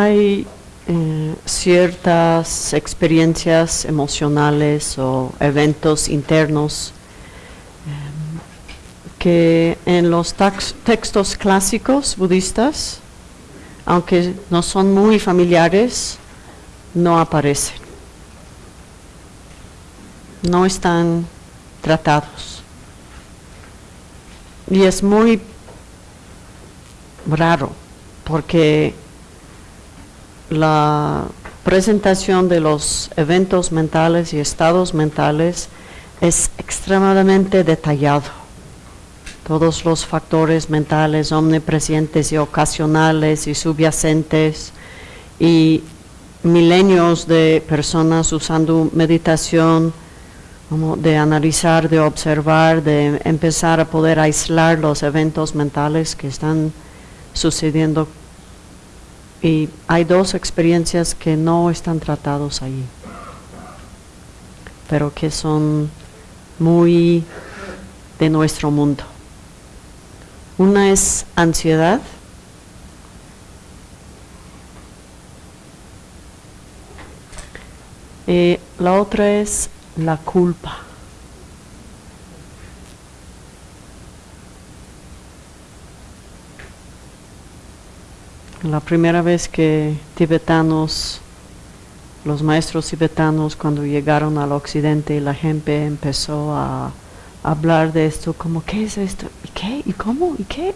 hay eh, ciertas experiencias emocionales o eventos internos eh, que en los textos clásicos budistas, aunque no son muy familiares, no aparecen. No están tratados. Y es muy raro porque la presentación de los eventos mentales y estados mentales es extremadamente detallado. Todos los factores mentales omnipresentes y ocasionales y subyacentes y milenios de personas usando meditación, de analizar, de observar, de empezar a poder aislar los eventos mentales que están sucediendo y hay dos experiencias que no están tratados ahí, pero que son muy de nuestro mundo. Una es ansiedad. Y la otra es la culpa. La primera vez que tibetanos, los maestros tibetanos, cuando llegaron al occidente, la gente empezó a hablar de esto, como, ¿qué es esto? ¿Y qué? ¿Y cómo? ¿Y qué?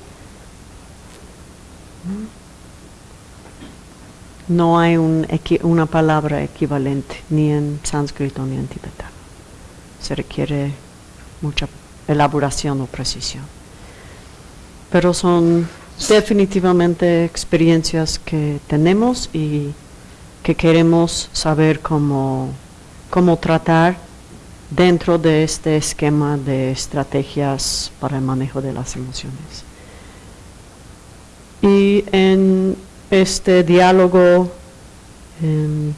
No hay una palabra equivalente, ni en sánscrito ni en tibetano. Se requiere mucha elaboración o precisión. Pero son definitivamente experiencias que tenemos y que queremos saber cómo, cómo tratar dentro de este esquema de estrategias para el manejo de las emociones. Y en este diálogo em,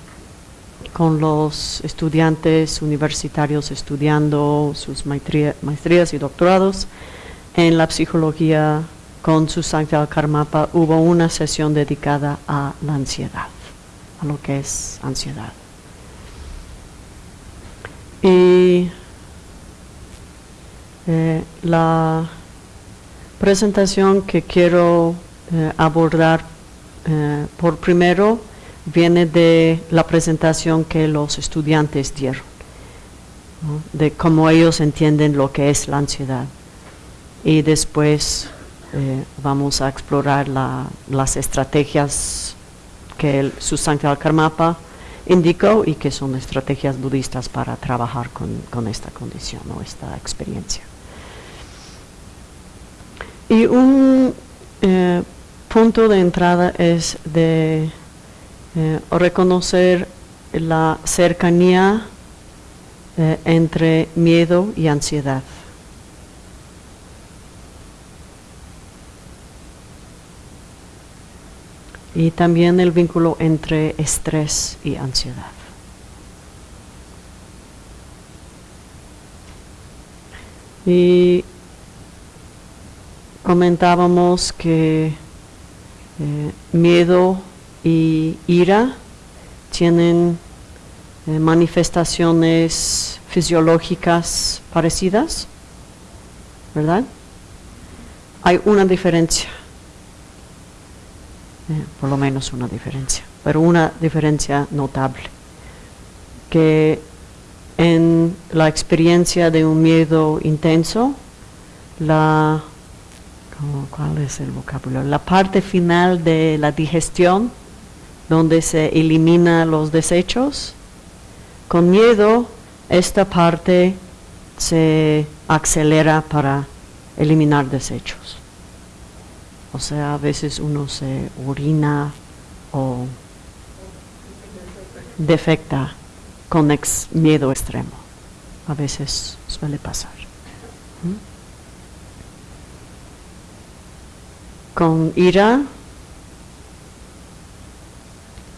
con los estudiantes universitarios estudiando sus maestría- maestrías y doctorados en la psicología con su Sankta Karmapa hubo una sesión dedicada a la ansiedad, a lo que es ansiedad. Y eh, la presentación que quiero eh, abordar eh, por primero viene de la presentación que los estudiantes dieron, de cómo ellos entienden lo que es la ansiedad. Y después eh, vamos a explorar la- las estrategias que el Susankar Karmapa indicó y que son estrategias budistas para trabajar con, esta condición o esta experiencia. Y un eh, punto de entrada es de eh, reconocer la cercanía entre miedo y ansiedad. Y también el vínculo entre estrés y ansiedad. Y comentábamos que eh, miedo y ira tienen eh, manifestaciones fisiológicas parecidas, ¿verdad? Hay una diferencia por lo menos una diferencia, pero una diferencia notable, que en la experiencia de un miedo intenso, la, ¿cómo- ¿cuál es el vocabulario? La parte final de la digestión, donde se elimina los desechos, con miedo esta parte se acelera para eliminar desechos. O sea, a veces uno se orina o defecta con miedo extremo. A veces suele pasar. ¿Mm? Con ira,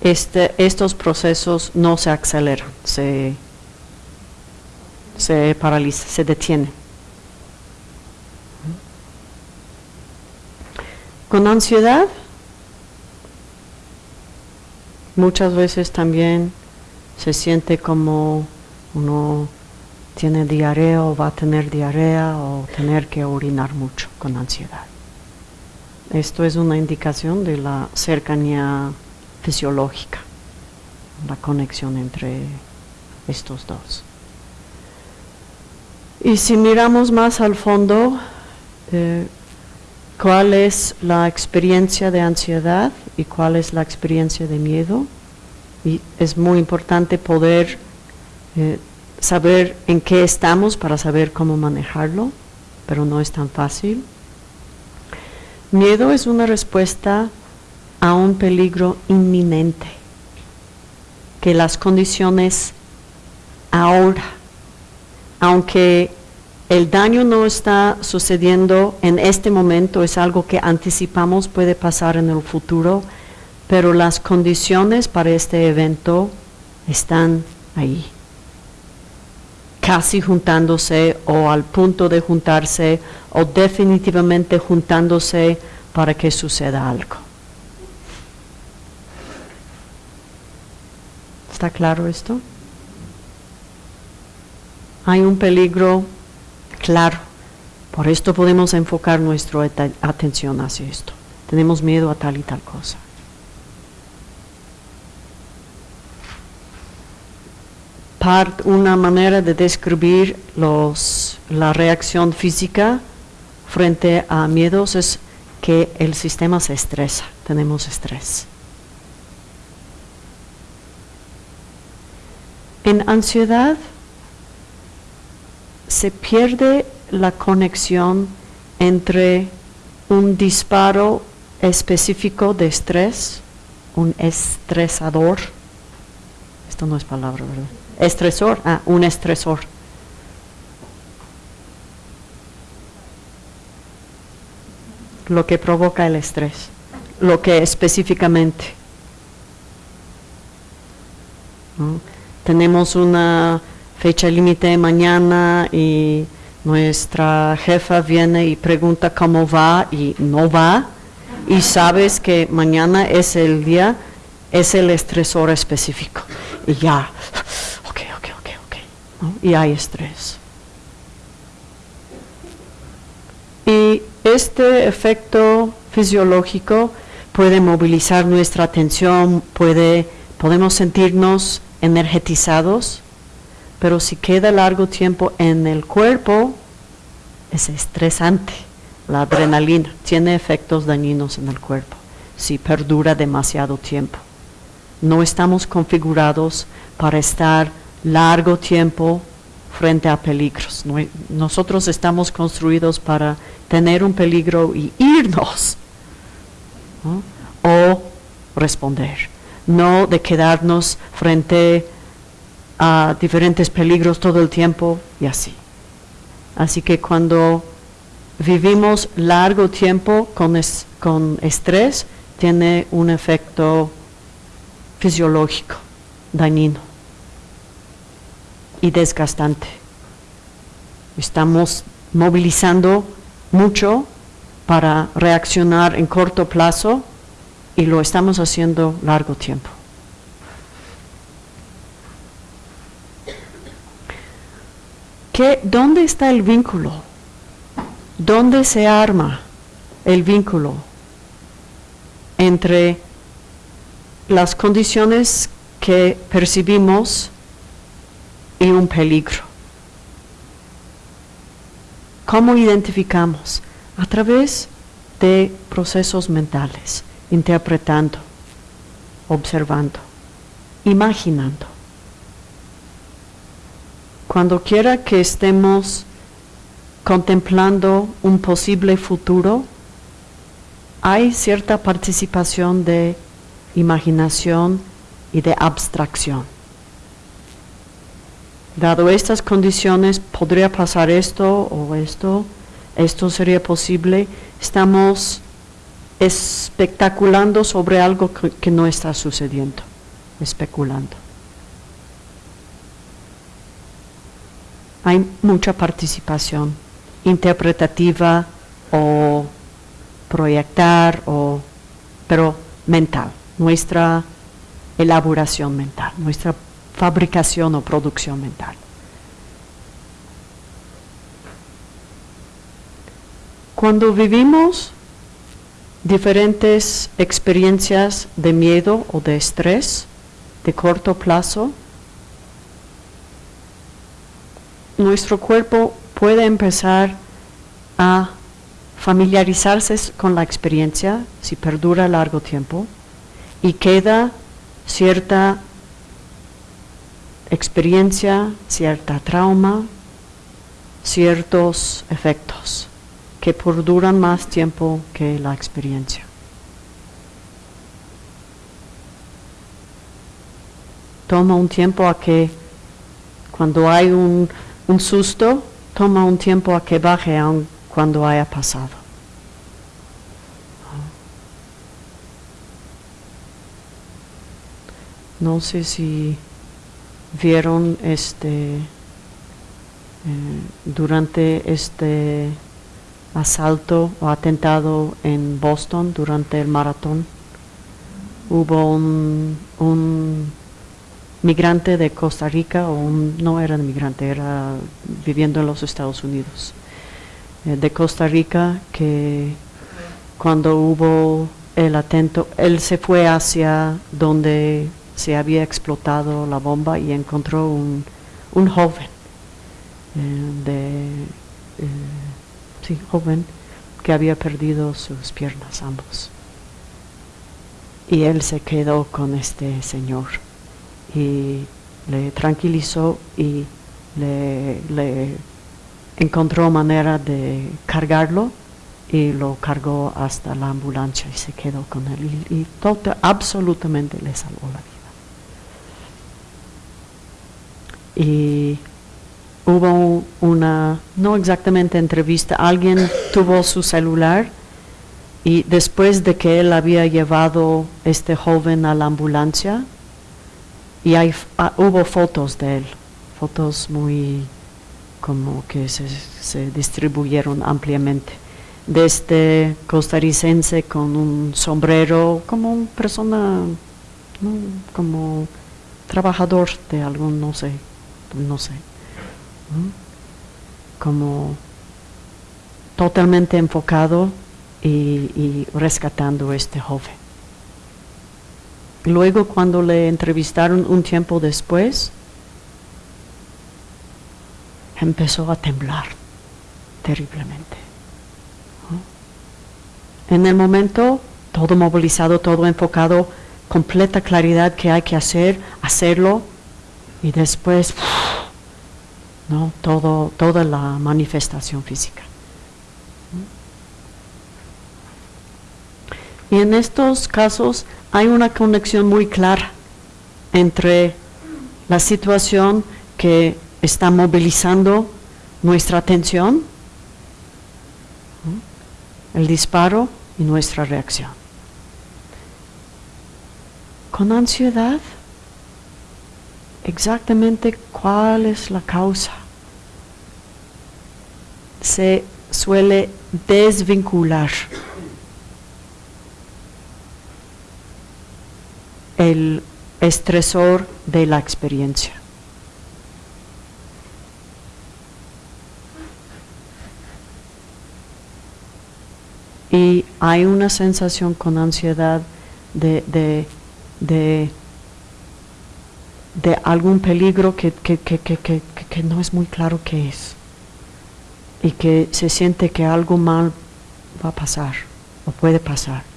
este, estos procesos no se aceleran, se, se paralizan, se detienen. Con ansiedad, Muchas veces también se siente como uno tiene diarrea o va a tener diarrea o tener que orinar mucho con ansiedad. Esto es una indicación de la cercanía fisiológica, la conexión entre estos dos. Y si miramos más al fondo, eh, cuál es la experiencia de ansiedad y cuál es la experiencia de miedo, y es muy importante poder eh, saber en qué estamos para saber cómo manejarlo, pero no es tan fácil. Miedo es una respuesta a un peligro inminente, que las condiciones ahora, aunque el daño no está sucediendo en este momento, es algo que anticipamos puede pasar en el futuro, pero las condiciones para este evento están ahí, casi juntándose o al punto de juntarse o definitivamente juntándose para que suceda algo. ¿Está claro esto? Hay un peligro claro. Por esto podemos enfocar nuestra atención hacia esto. Tenemos miedo a tal y tal cosa. Part, una manera de describir los, la reacción física frente a miedos es que el sistema se estresa, tenemos estrés. En ansiedad se pierde la conexión entre un disparo específico de estrés, un estresador, esto no es palabra, ¿verdad? Estresor, ah, un estresor. Lo que provoca el estrés, lo que específicamente. Tenemos una fecha límite mañana y nuestra jefa viene y pregunta cómo va y no va y sabes que mañana es el día, es el estresor específico. Y ya, ok, ok, ok, ok. Y hay estrés. Y este efecto fisiológico puede movilizar nuestra atención, puede, podemos sentirnos energetizados pero si queda largo tiempo en el cuerpo, es estresante. La adrenalina tiene efectos dañinos en el cuerpo si perdura demasiado tiempo. No estamos configurados para estar largo tiempo frente a peligros. nosotros estamos construidos para tener un peligro y irnos o responder, no de quedarnos frente a diferentes peligros todo el tiempo y así. Así que cuando vivimos largo tiempo con, con estrés, tiene un efecto fisiológico, dañino y desgastante. Estamos movilizando mucho para reaccionar en corto plazo y lo estamos haciendo largo tiempo. ¿Dónde está el vínculo? ¿Dónde se arma el vínculo entre las condiciones que percibimos y un peligro? ¿Cómo identificamos? A través de procesos mentales, interpretando, observando, imaginando. Cuando quiera que estemos contemplando un posible futuro, hay cierta participación de imaginación y de abstracción. Dado estas condiciones, podría pasar esto o esto, esto sería posible. Estamos especulando sobre algo que, no está sucediendo, especulando. Hay mucha participación interpretativa o proyectar, o, pero mental. Nuestra elaboración mental, nuestra fabricación o producción mental. Cuando vivimos diferentes experiencias de miedo o de estrés de corto plazo, nuestro cuerpo puede empezar a familiarizarse con la experiencia si perdura largo tiempo y queda cierta experiencia, cierta trauma, ciertos efectos que perduran más tiempo que la experiencia. Toma un tiempo a que cuando hay un, un susto, toma un tiempo a que baje aun cuando haya pasado. No sé si vieron este eh, durante este asalto o atentado en Boston durante el maratón. Hubo un, un migrante de Costa Rica, o no era migrante, era viviendo en los Estados Unidos, eh, de Costa Rica, que cuando hubo el atento, él se fue hacia donde se había explotado la bomba y encontró un, un joven eh, de, eh, sí, joven que había perdido sus piernas ambos. Y él se quedó con este señor y le tranquilizó y le, encontró manera de cargarlo y lo cargó hasta la ambulancia y se quedó con él y, todo, absolutamente le salvó la vida. Y hubo una, no exactamente entrevista, alguien tuvo su celular y después de que él había llevado este joven a la ambulancia, y hay, ah, hubo fotos de él, fotos muy como que se, se distribuyeron ampliamente. De este costarricense con un sombrero como una persona como trabajador de algún no sé no sé como totalmente enfocado y, y rescatando este joven Luego cuando le entrevistaron un tiempo después, empezó a temblar terriblemente. En el momento, todo movilizado, todo enfocado, completa claridad que hay que hacer, hacerlo, y después, no, todo, toda la manifestación física. Y en estos casos hay una conexión muy clara entre la situación que está movilizando nuestra atención, el disparo y nuestra reacción. Con ansiedad, exactamente cuál es la causa. Se suele desvincular el estresor de la experiencia. Y hay una sensación con ansiedad de, de, de, algún peligro que, que, que, que no es muy claro qué es. Y que se siente que algo mal va a pasar o puede pasar.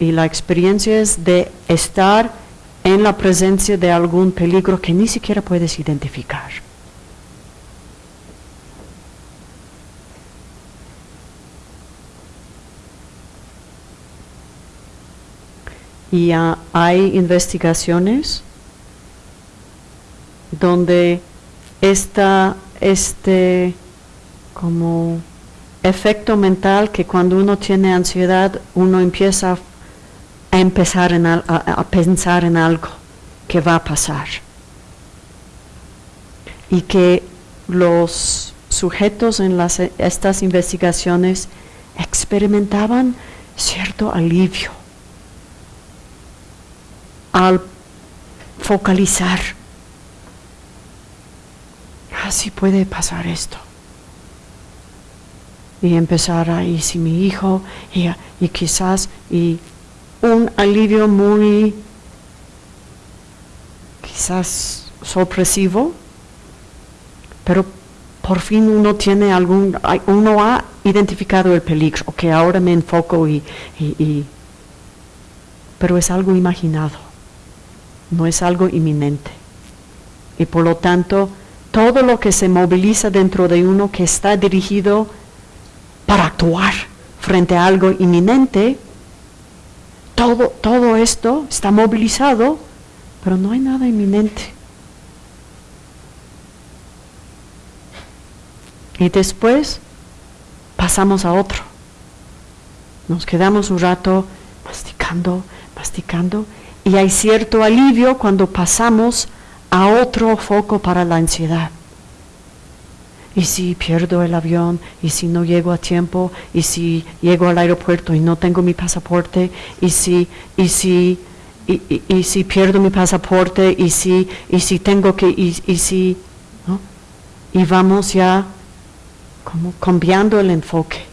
Y la experiencia es de estar en la presencia de algún peligro que ni siquiera puedes identificar. Y hay investigaciones donde está este como efecto mental que cuando uno tiene ansiedad uno empieza a a empezar a, pensar en algo que va a pasar. Y que los sujetos en las, estas investigaciones experimentaban cierto alivio al focalizar. Así puede pasar esto. Y empezar ahí, si mi hijo, y, y quizás, y un alivio muy, quizás sorpresivo, pero por fin uno tiene algún, uno ha identificado el peligro, que ahora me enfoco y, y, pero es algo imaginado, no es algo inminente. Y por lo tanto, todo lo que se moviliza dentro de uno que está dirigido para actuar frente a algo inminente, todo, todo esto está movilizado, pero no hay nada inminente. Y después pasamos a otro. Nos quedamos un rato masticando, masticando, y hay cierto alivio cuando pasamos a otro foco para la ansiedad. Y si pierdo el avión, y si no llego a tiempo, y si llego al aeropuerto y no tengo mi pasaporte, y si, y si, y, si pierdo mi pasaporte, y si, y si tengo que, y, y si, ¿no? Y vamos ya como cambiando el enfoque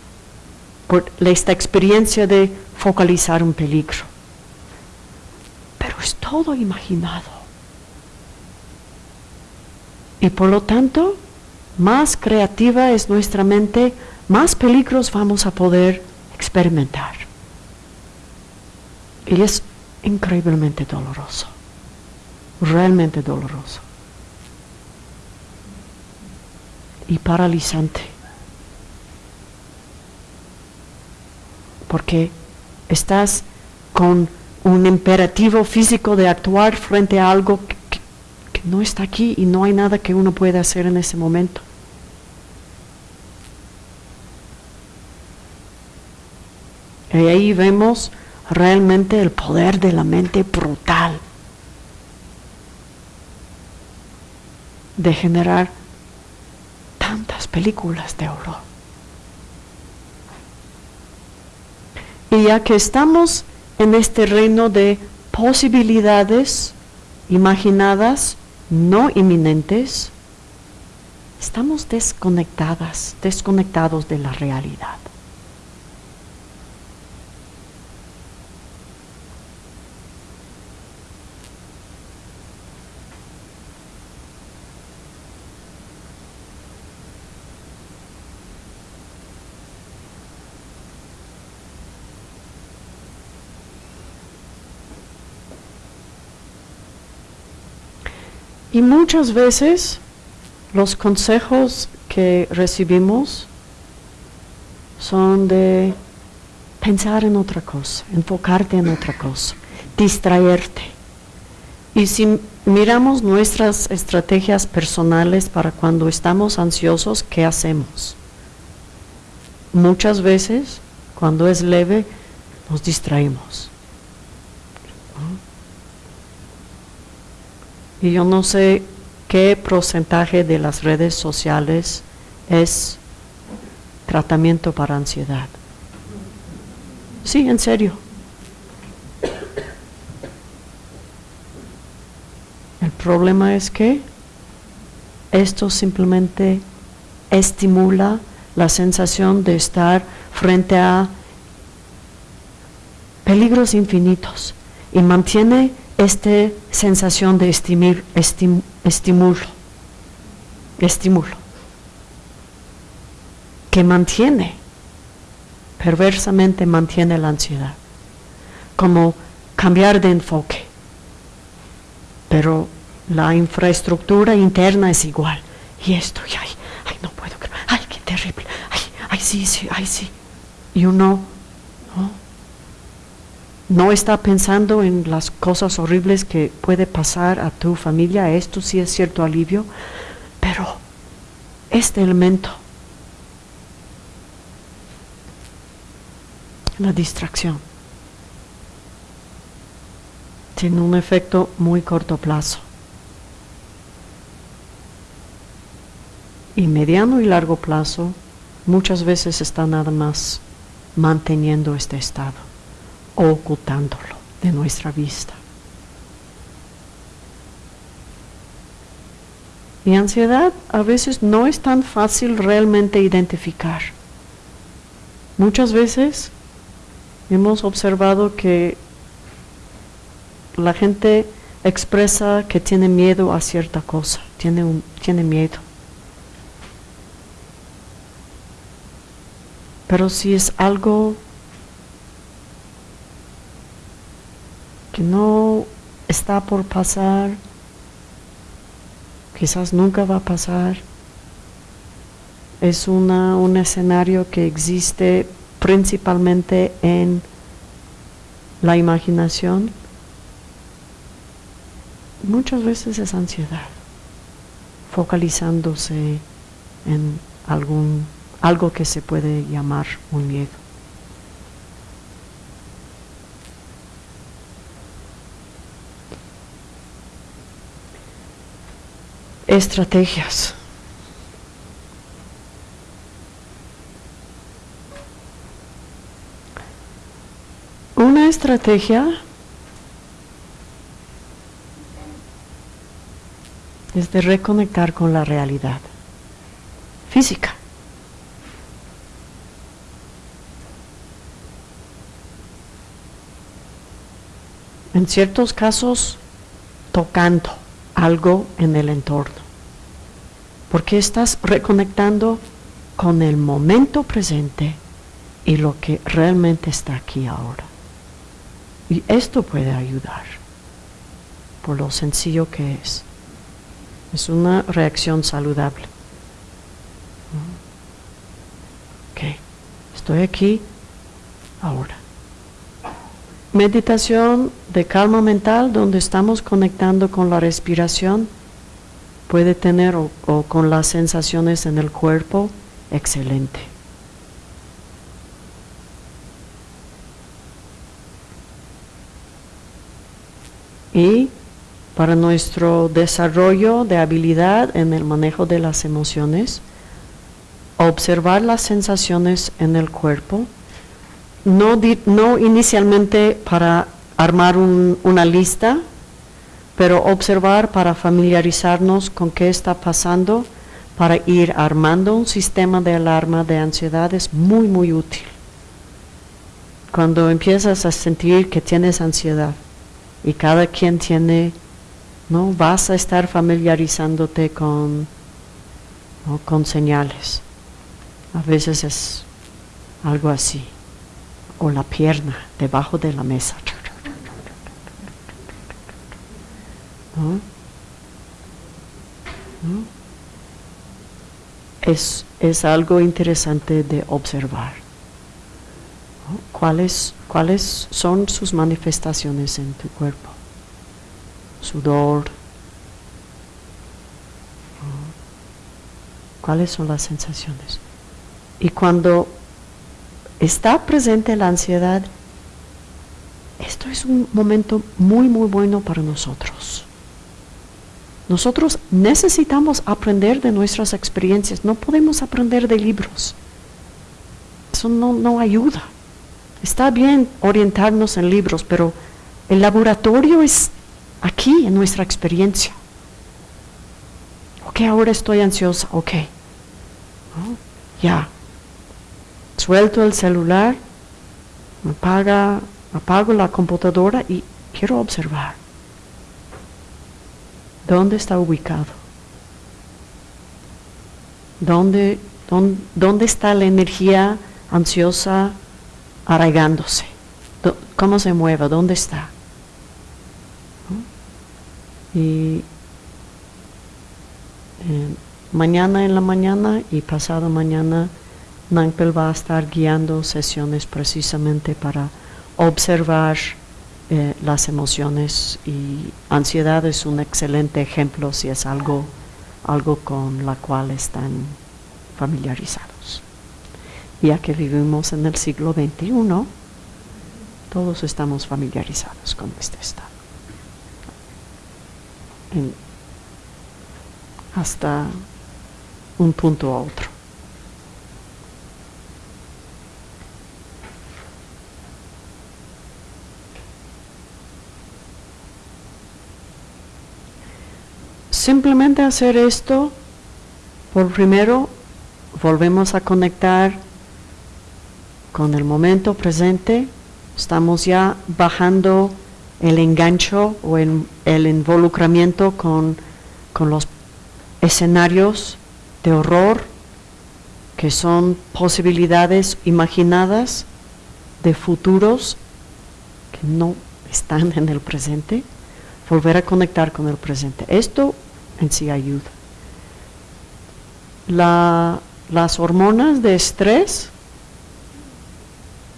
por esta experiencia de focalizar un peligro. Pero es todo imaginado. Y por lo tanto, más creativa es nuestra mente, más peligros vamos a poder experimentar. Y es increíblemente doloroso, realmente doloroso y paralizante. porque estás con un imperativo físico de actuar frente a algo que, no está aquí y no hay nada que uno pueda hacer en ese momento. Y ahí vemos realmente el poder de la mente brutal de generar tantas películas de horror. Y ya que estamos en este reino de posibilidades imaginadas, no inminentes, estamos desconectadas, desconectados de la realidad. Y muchas veces los consejos que recibimos son de pensar en otra cosa, enfocarte en otra cosa, distraerte. Y si miramos nuestras estrategias personales para cuando estamos ansiosos, ¿qué hacemos? Muchas veces, cuando es leve, nos distraemos. Y yo no sé qué porcentaje de las redes sociales es tratamiento para ansiedad. Sí, en serio. El problema es que esto simplemente estimula la sensación de estar frente a peligros infinitos y mantiene esta sensación de estimir, estímulo, estímulo, que mantiene, perversamente mantiene la ansiedad, como cambiar de enfoque, pero la infraestructura interna es igual, y esto, y ay, ay, no puedo, ay, qué terrible, ay, ay, sí, sí, ay, sí, y uno, ¿no? No está pensando en las cosas horribles que puede pasar a tu familia, esto sí es cierto alivio, pero este elemento, la distracción, tiene un efecto muy corto plazo. Y mediano y largo plazo muchas veces está nada más manteniendo este estado o ocultándolo de nuestra vista. Y ansiedad a veces no es tan fácil realmente identificar. Muchas veces hemos observado que la gente expresa que tiene miedo a cierta cosa, tiene, un, tiene miedo. Pero si es algo que no está por pasar, quizás nunca va a pasar, es una, un escenario que existe principalmente en la imaginación, muchas veces es ansiedad, focalizándose en algún algo que se puede llamar un miedo. Estrategias. Una estrategia es de reconectar con la realidad física. En ciertos casos, tocando algo en el entorno. Porque estás reconectando con el momento presente y lo que realmente está aquí ahora. Y esto puede ayudar, por lo sencillo que es. Es una reacción saludable. Ok, estoy aquí ahora. Meditación de calma mental donde estamos conectando con la respiración puede tener o, con las sensaciones en el cuerpo, excelente. Y para nuestro desarrollo de habilidad en el manejo de las emociones, observar las sensaciones en el cuerpo, no, no inicialmente para armar una lista, pero observar para familiarizarnos con qué está pasando, para ir armando un sistema de alarma de ansiedad es muy, muy útil. Cuando empiezas a sentir que tienes ansiedad y cada quien tiene ¿no? Vas a estar familiarizándote con, con señales. A veces es algo así. O la pierna debajo de la mesa. Es, es, algo interesante de observar. ¿Cuáles, ¿Cuáles son sus manifestaciones en tu cuerpo? sudor. ¿Cuáles son las sensaciones? Y cuando está presente la ansiedad, esto es un momento muy, muy bueno para nosotros. Nosotros necesitamos aprender de nuestras experiencias, no podemos aprender de libros. Eso no, no ayuda. Está bien orientarnos en libros, pero el laboratorio es aquí en nuestra experiencia. Ok, ahora estoy ansiosa, ok. Ya. Suelto el celular, apaga, apago la computadora y quiero observar. ¿Dónde está ubicado? ¿Dónde, dónde, está la energía ansiosa arraigándose? ¿Cómo se mueve? ¿Dónde está? Y eh, mañana en la mañana y pasado mañana Nangpel va a estar guiando sesiones precisamente para observar eh, las emociones y ansiedad es un excelente ejemplo si es algo, algo con la cual están familiarizados. Ya que vivimos en el siglo XXI, todos estamos familiarizados con este estado hasta un punto a otro. Simplemente hacer esto, por primero volvemos a conectar con el momento presente, estamos ya bajando el engancho o el, el involucramiento con, con los escenarios de horror que son posibilidades imaginadas de futuros que no están en el presente, volver a conectar con el presente. Esto en sí ayuda. La, las hormonas de estrés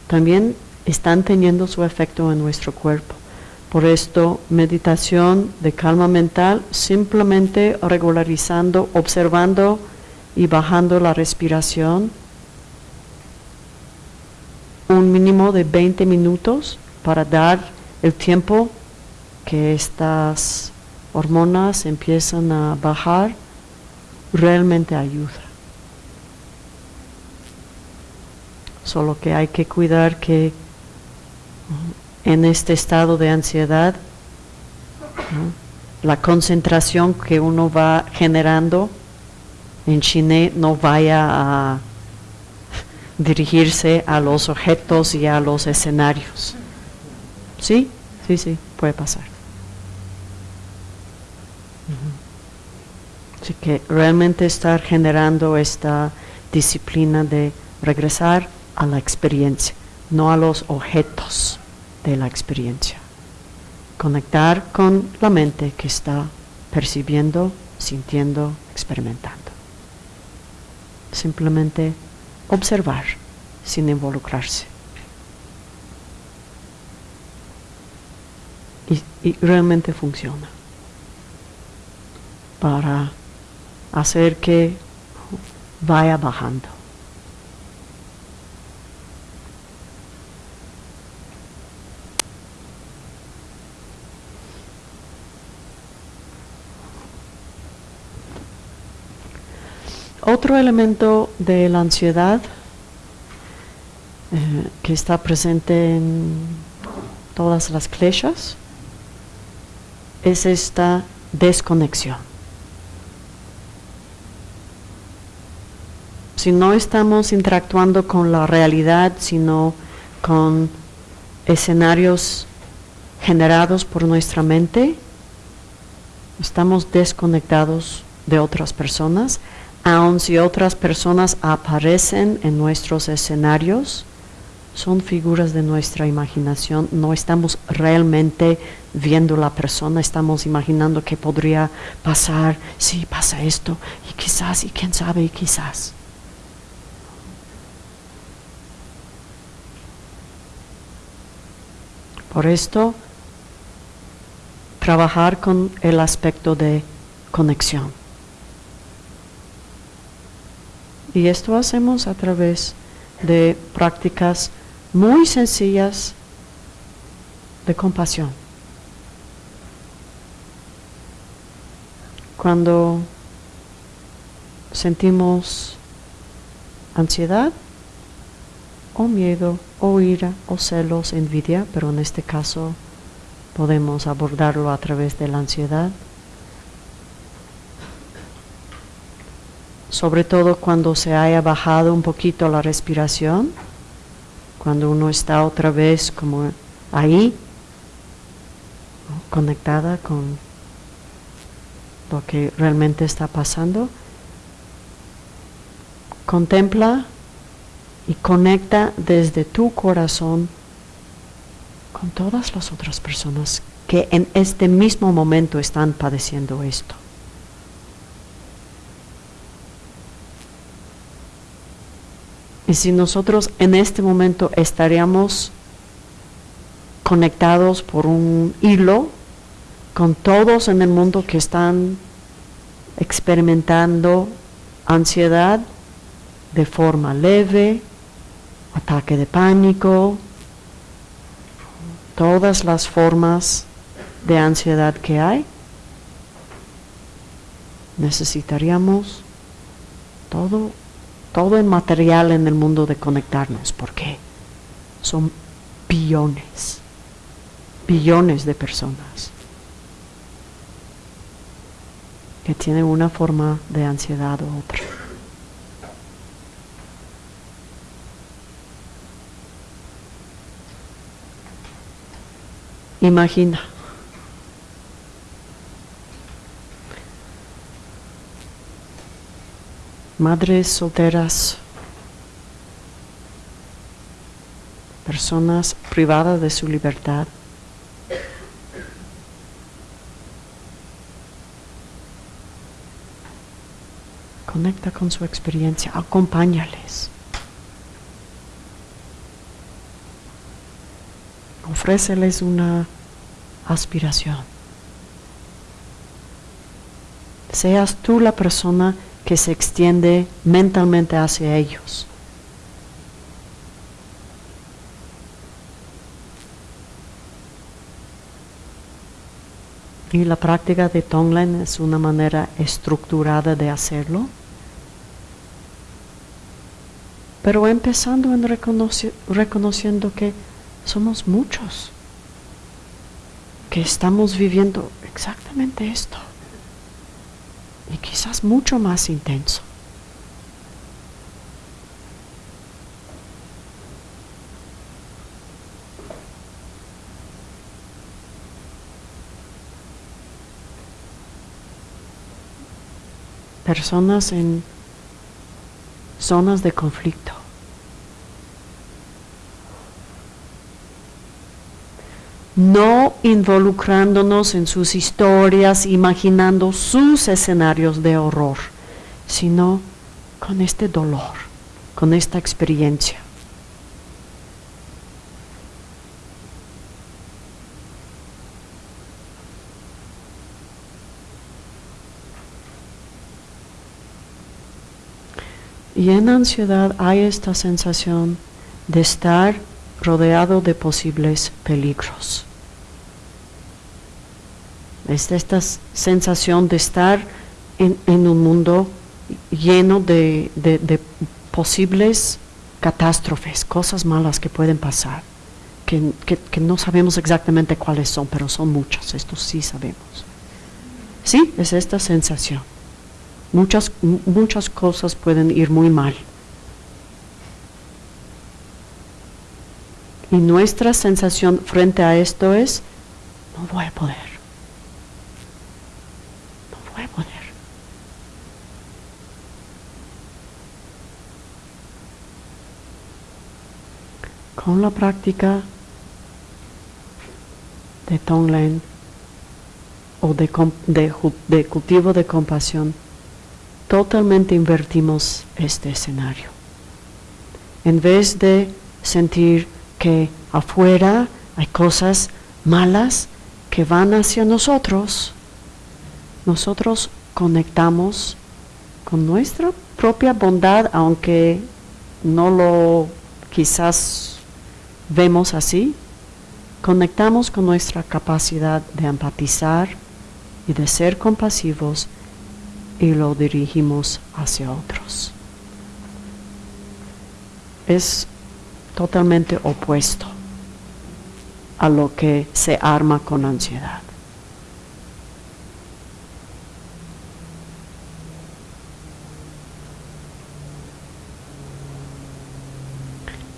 también están teniendo su efecto en nuestro cuerpo. Por esto, meditación de calma mental, simplemente regularizando, observando y bajando la respiración, un mínimo de 20 minutos para dar el tiempo que estas hormonas empiezan a bajar, realmente ayuda. Solo que hay que cuidar que en este estado de ansiedad, la concentración que uno va generando en Chine no vaya a dirigirse a los objetos y a los escenarios. ¿Sí? Sí, sí, puede pasar. Así que realmente estar generando esta disciplina de regresar a la experiencia, no a los objetos de la experiencia. Conectar con la mente que está percibiendo, sintiendo, experimentando. Simplemente observar sin involucrarse. Y, realmente funciona para hacer que vaya bajando. Otro elemento de la ansiedad eh, que está presente en todas las kleshas es esta desconexión. Si no estamos interactuando con la realidad, sino con escenarios generados por nuestra mente, estamos desconectados de otras personas aun si otras personas aparecen en nuestros escenarios, son figuras de nuestra imaginación, no estamos realmente viendo la persona, estamos imaginando que podría pasar, si pasa esto, y quizás, y quién sabe, y quizás. Por esto, trabajar con el aspecto de conexión. Y esto hacemos a través de prácticas muy sencillas de compasión. Cuando sentimos ansiedad o miedo o ira o celos, envidia, pero en este caso podemos abordarlo a través de la ansiedad. sobre todo cuando se haya bajado un poquito la respiración, cuando uno está otra vez como ahí, conectada con lo que realmente está pasando, contempla y conecta desde tu corazón con todas las otras personas que en este mismo momento están padeciendo esto. Y si nosotros en este momento estaríamos conectados por un hilo con todos en el mundo que están experimentando ansiedad de forma leve, ataque de pánico, todas las formas de ansiedad que hay, necesitaríamos todo todo el material en el mundo de conectarnos, porque son billones, billones de personas. que tiene una forma de ansiedad u otra. Imagina. Madres solteras, personas privadas de su libertad. Conecta con su experiencia, acompáñales. Ofréceles una aspiración. Seas tú la persona que se extiende mentalmente hacia ellos. Y la práctica de Tonglen es una manera estructurada de hacerlo. Pero empezando en reconociendo que somos muchos, que estamos viviendo exactamente esto y quizás mucho más intenso. Personas en zonas de conflicto. No involucrándonos en sus historias, imaginando sus escenarios de horror, sino con este dolor, con esta experiencia. Y en ansiedad hay esta sensación de estar rodeado de posibles peligros. Es esta sensación de estar en, un mundo lleno de, posibles catástrofes, cosas malas que pueden pasar, que, que, no sabemos exactamente cuáles son, pero son muchas, esto sí sabemos. Sí, es esta sensación. Muchas, muchas cosas pueden ir muy mal. Y nuestra sensación frente a esto es, no voy a poder. con la práctica de Tonglen o de, de, cultivo de compasión, totalmente invertimos este escenario. En vez de sentir que afuera hay cosas malas que van hacia nosotros, nosotros conectamos con nuestra propia bondad, aunque no lo quizás vemos así, conectamos con nuestra capacidad de empatizar y de ser compasivos y lo dirigimos hacia otros. Es totalmente opuesto a lo que se arma con ansiedad.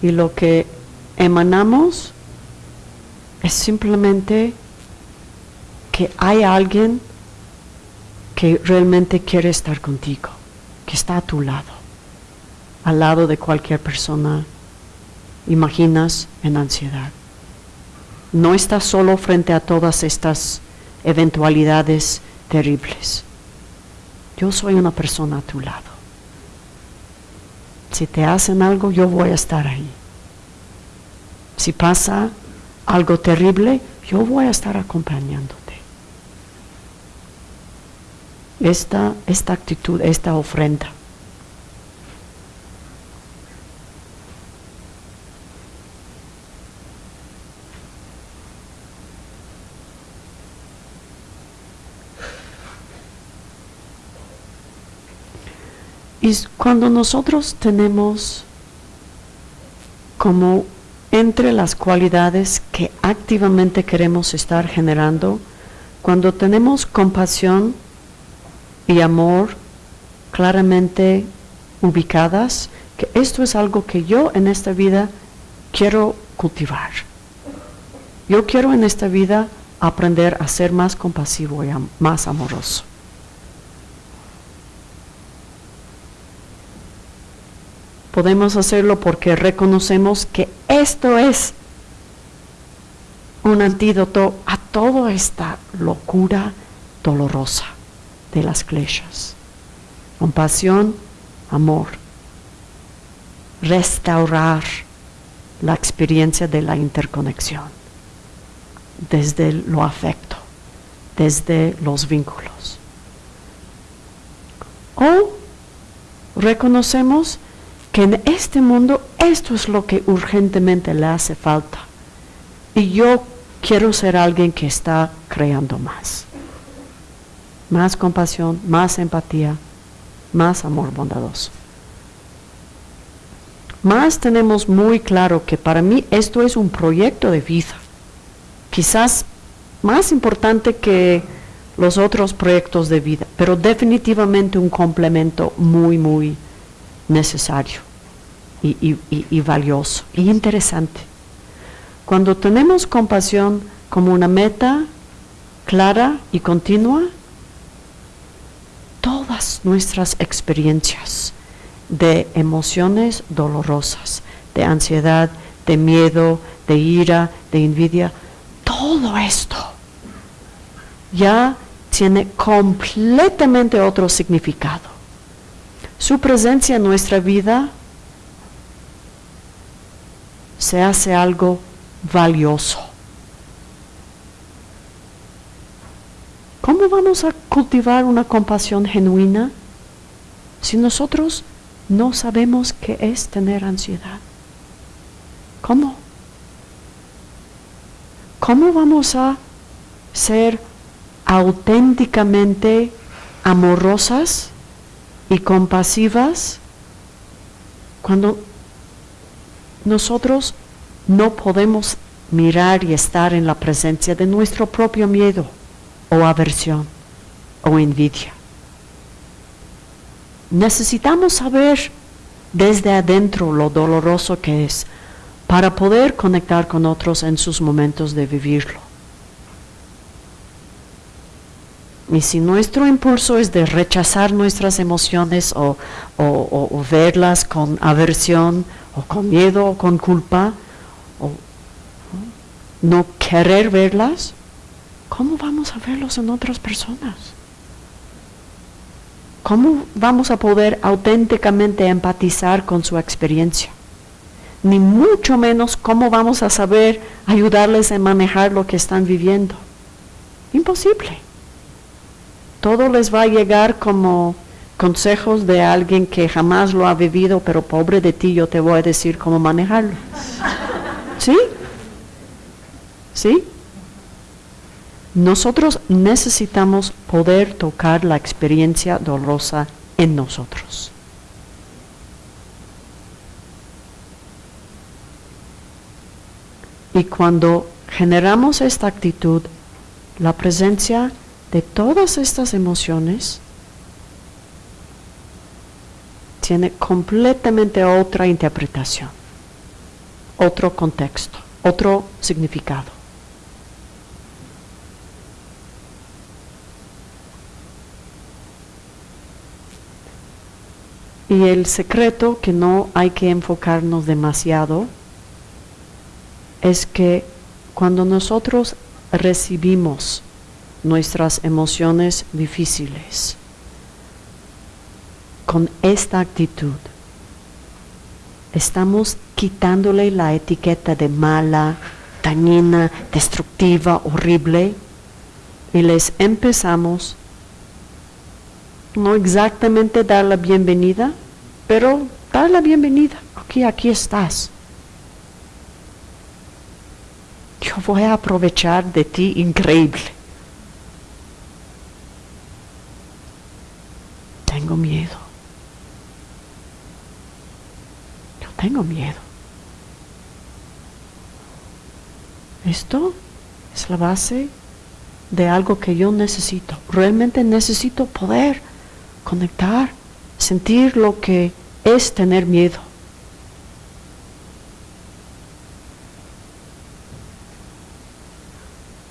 Y lo que emanamos es simplemente que hay alguien que realmente quiere estar contigo, que está a tu lado, al lado de cualquier persona, imaginas en ansiedad. No estás solo frente a todas estas eventualidades terribles. Yo soy una persona a tu lado. Si te hacen algo, yo voy a estar ahí. Si pasa algo terrible, yo voy a estar acompañándote. Esta, esta actitud, esta ofrenda. Y cuando nosotros tenemos como entre las cualidades que activamente queremos estar generando, cuando tenemos compasión y amor claramente ubicadas, que esto es algo que yo en esta vida quiero cultivar. Yo quiero en esta vida aprender a ser más compasivo y más amoroso. Podemos hacerlo porque reconocemos que esto es un antídoto a toda esta locura dolorosa de las kleshas. Compasión, amor. Restaurar la experiencia de la interconexión desde lo afecto, desde los vínculos. O reconocemos que en este mundo esto es lo que urgentemente le hace falta. Y yo quiero ser alguien que está creando más. Más compasión, más empatía, más amor bondadoso. Más tenemos muy claro que para mí esto es un proyecto de vida. Quizás más importante que los otros proyectos de vida, pero definitivamente un complemento muy, muy necesario y, valioso y interesante. Cuando tenemos compasión como una meta clara y continua, todas nuestras experiencias de emociones dolorosas, de ansiedad, de miedo, de ira, de envidia, todo esto ya tiene completamente otro significado. Su presencia en nuestra vida se hace algo valioso. ¿Cómo vamos a cultivar una compasión genuina si nosotros no sabemos qué es tener ansiedad? ¿Cómo? ¿Cómo vamos a ser auténticamente amorosas y compasivas cuando nosotros no podemos mirar y estar en la presencia de nuestro propio miedo o aversión o envidia. Necesitamos saber desde adentro lo doloroso que es para poder conectar con otros en sus momentos de vivirlo. Y si nuestro impulso es de rechazar nuestras emociones o, verlas con aversión o con miedo o con culpa o no querer verlas, ¿cómo vamos a verlos en otras personas? ¿Cómo vamos a poder auténticamente empatizar con su experiencia? Ni mucho menos cómo vamos a saber ayudarles a manejar lo que están viviendo. Imposible todo les va a llegar como consejos de alguien que jamás lo ha vivido, pero pobre de ti, yo te voy a decir cómo manejarlo. ¿Sí? ¿Sí? Nosotros necesitamos poder tocar la experiencia dolorosa en nosotros. Y cuando generamos esta actitud, la presencia de todas estas emociones tiene completamente otra interpretación, otro contexto, otro significado. Y el secreto que no hay que enfocarnos demasiado es que cuando nosotros recibimos nuestras emociones difíciles. Con esta actitud estamos quitándole la etiqueta de mala, dañina, destructiva, horrible y les empezamos no exactamente dar la bienvenida, pero dar la bienvenida. Aquí, aquí estás. Yo voy a aprovechar de ti increíble. Tengo miedo. Yo tengo miedo. Esto es la base de algo que yo necesito. Realmente necesito poder conectar, sentir lo que es tener miedo.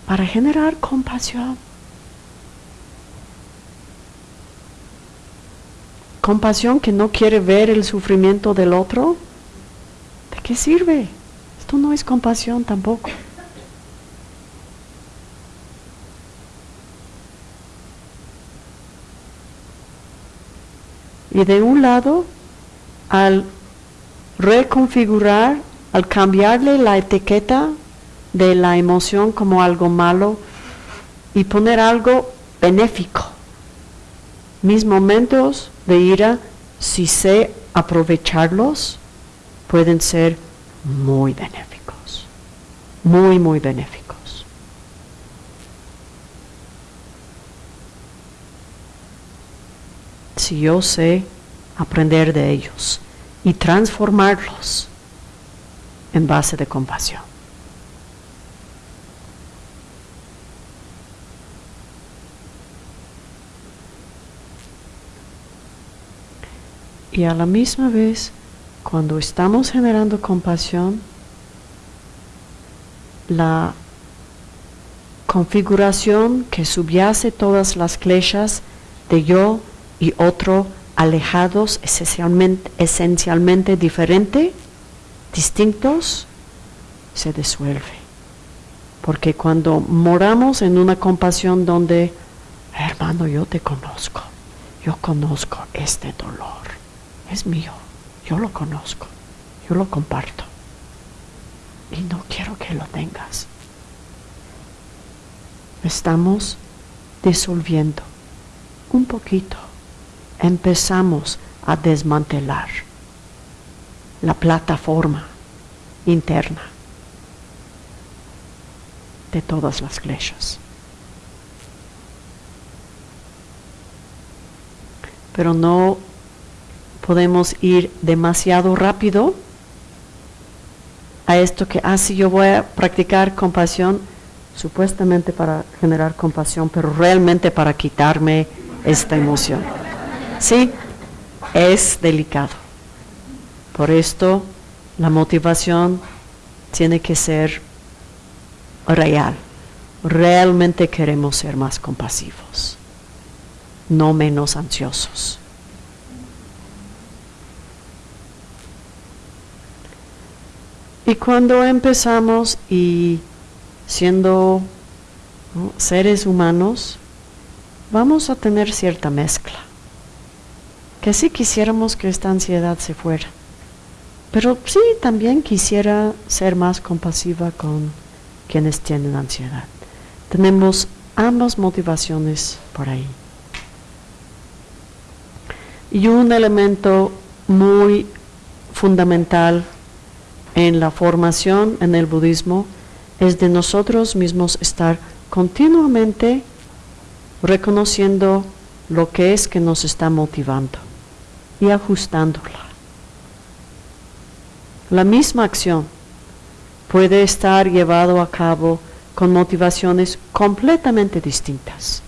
Para generar compasión. Compasión que no quiere ver el sufrimiento del otro. ¿De qué sirve? Esto no es compasión tampoco. Y de un lado, al reconfigurar, al cambiarle la etiqueta de la emoción como algo malo y poner algo benéfico. Mis momentos de ira, si sé aprovecharlos, pueden ser muy benéficos, muy, muy benéficos. si yo sé aprender de ellos y transformarlos en base de compasión. Y a la misma vez, cuando estamos generando compasión, la configuración que subyace todas las flechas de yo y otro alejados, esencialmente, esencialmente diferente, distintos, se disuelve. Porque cuando moramos en una compasión donde, hermano, yo te conozco, yo conozco este dolor, es mío, yo lo conozco, yo lo comparto y no quiero que lo tengas. Estamos disolviendo un poquito empezamos a desmantelar la plataforma interna de todas las flechas. Pero no podemos ir demasiado rápido a esto que, ah, yo voy a practicar compasión, supuestamente para generar compasión, pero realmente para quitarme esta emoción. Sí, es delicado. Por esto la motivación tiene que ser real. Realmente queremos ser más compasivos, no menos ansiosos. Y cuando empezamos y siendo seres humanos, vamos a tener cierta mezcla que sí quisiéramos que esta ansiedad se fuera. Pero sí también quisiera ser más compasiva con quienes tienen ansiedad. Tenemos ambas motivaciones por ahí. Y un elemento muy fundamental en la formación en el budismo es de nosotros mismos estar continuamente reconociendo lo que es que nos está motivando y ajustándola. La misma acción puede estar llevado a cabo con motivaciones completamente distintas.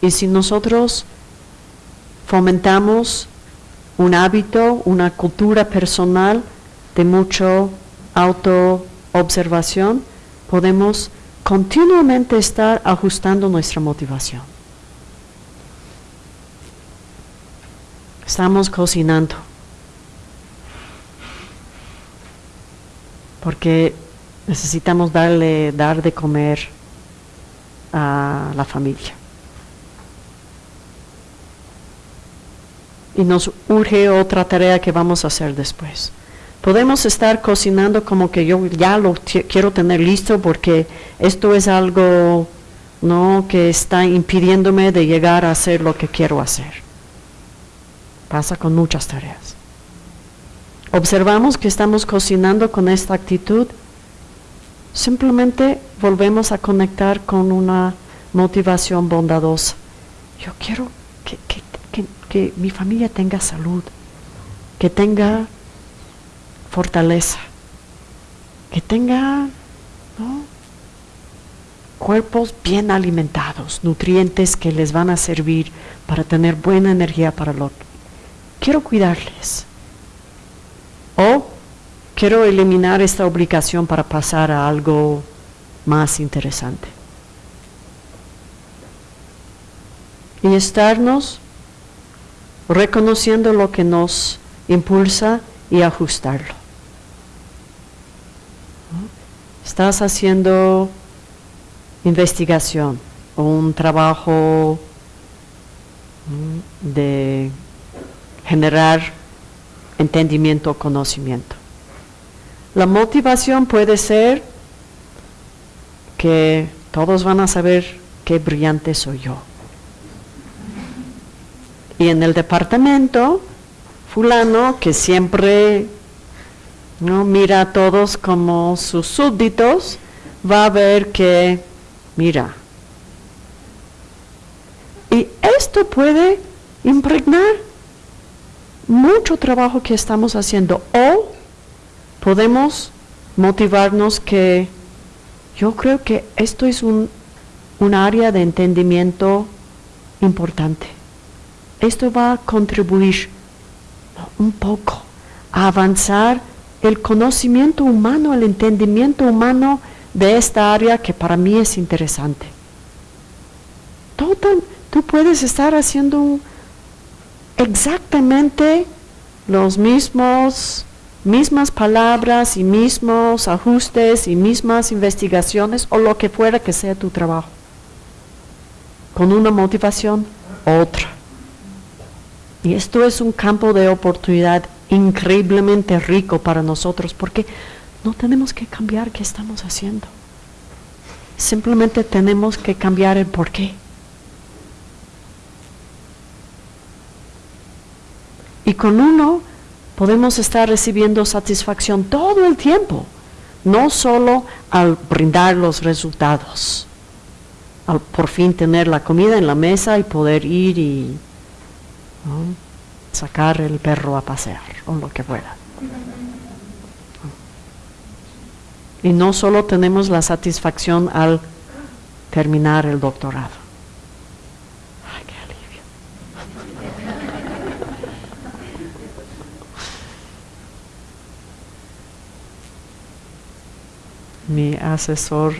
Y si nosotros fomentamos un hábito, una cultura personal de mucho autoobservación, podemos continuamente estar ajustando nuestra motivación. Estamos cocinando. Porque necesitamos darle, dar de comer a la familia. Y nos urge otra tarea que vamos a hacer después. Podemos estar cocinando como que yo ya lo quiero tener listo porque esto es algo no que está impidiéndome de llegar a hacer lo que quiero hacer. Pasa con muchas tareas. Observamos que estamos cocinando con esta actitud. Simplemente volvemos a conectar con una motivación bondadosa. Yo quiero que, que mi familia tenga salud, que tenga fortaleza, que tenga cuerpos bien alimentados, nutrientes que les van a servir para tener buena energía para lo quiero cuidarles. O quiero eliminar esta obligación para pasar a algo más interesante. Y estarnos reconociendo lo que nos impulsa y ajustarlo. Estás haciendo investigación o un trabajo de generar entendimiento o conocimiento. La motivación puede ser que todos van a saber qué brillante soy yo. Y en el departamento, fulano que siempre ¿no? mira a todos como sus súbditos, va a ver que, mira, y esto puede impregnar mucho trabajo que estamos haciendo. O podemos motivarnos que yo creo que esto es un, un área de entendimiento importante esto va a contribuir un poco a avanzar el conocimiento humano, el entendimiento humano de esta área que para mí es interesante. tú puedes estar haciendo exactamente los mismos mismas palabras y mismos ajustes y mismas investigaciones o lo que fuera que sea tu trabajo. Con una motivación, otra. Y esto es un campo de oportunidad increíblemente rico para nosotros porque no tenemos que cambiar qué estamos haciendo. Simplemente tenemos que cambiar el por qué. Y con uno podemos estar recibiendo satisfacción todo el tiempo, no solo al brindar los resultados, al por fin tener la comida en la mesa y poder ir y sacar el perro a pasear o lo que fuera. Y no solo tenemos la satisfacción al terminar el doctorado. Ay, qué alivio. Mi asesor,